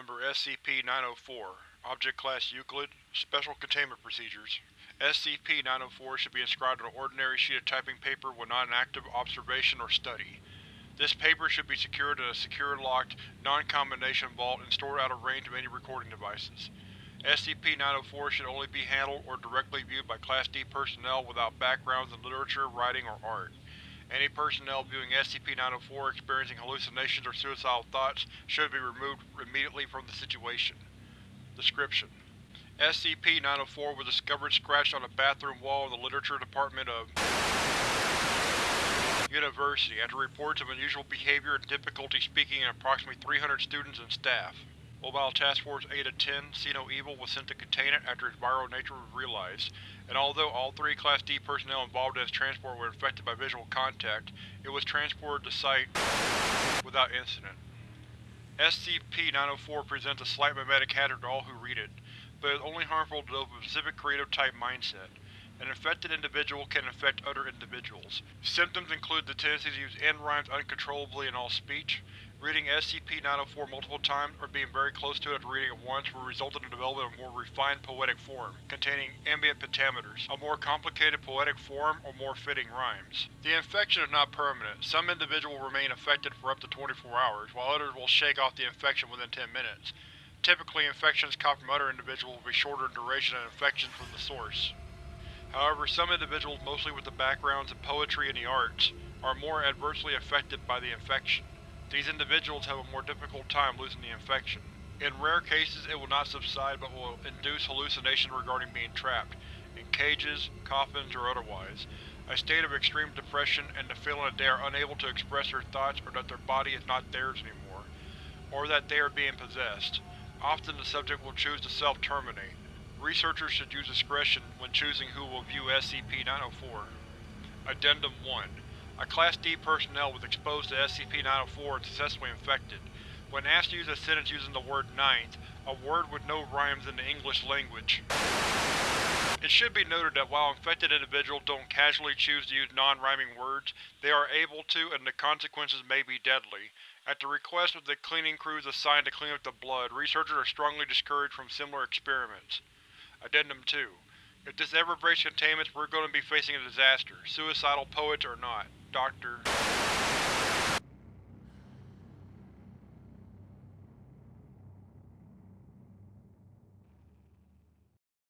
SCP-904 Object Class Euclid Special Containment Procedures SCP-904 should be inscribed on an ordinary sheet of typing paper when not in active observation or study. This paper should be secured in a secure, locked, non-combination vault and stored out of range of any recording devices. SCP-904 should only be handled or directly viewed by Class D personnel without backgrounds in literature, writing, or art. Any personnel viewing SCP-904 experiencing hallucinations or suicidal thoughts should be removed immediately from the situation. Description: SCP-904 was discovered scratched on a bathroom wall in the Literature Department of University after reports of unusual behavior and difficulty speaking in approximately 300 students and staff. Mobile Task Force Eta-10, See No Evil was sent to contain it after its viral nature was realized, and although all three Class D personnel involved in its transport were infected by visual contact, it was transported to Site without incident. SCP-904 presents a slight memetic hazard to all who read it, but is only harmful to those with a specific creative-type mindset. An infected individual can infect other individuals. Symptoms include the tendency to use end-rhymes uncontrollably in all speech, Reading SCP-904 multiple times or being very close to it after reading it once will result in the development of a more refined poetic form, containing iambic pentameters, a more complicated poetic form, or more fitting rhymes. The infection is not permanent. Some individuals will remain affected for up to 24 hours, while others will shake off the infection within 10 minutes. Typically, infections caught from other individuals will be shorter in duration than infections from the source. However, some individuals, mostly with the backgrounds in poetry and the arts, are more adversely affected by the infection. These individuals have a more difficult time losing the infection. In rare cases it will not subside but will induce hallucinations regarding being trapped, in cages, coffins, or otherwise, a state of extreme depression and the feeling that they are unable to express their thoughts or that their body is not theirs anymore, or that they are being possessed. Often the subject will choose to self-terminate. Researchers should use discretion when choosing who will view SCP-904. Addendum 1 a Class D personnel was exposed to SCP-904 and successfully infected. When asked to use a sentence using the word ninth, a word with no rhymes in the English language. It should be noted that while infected individuals don't casually choose to use non-rhyming words, they are able to and the consequences may be deadly. At the request of the cleaning crews assigned to clean up the blood, researchers are strongly discouraged from similar experiments. Addendum 2 If this ever breaks containment, we're going to be facing a disaster, suicidal poets or not. Dr.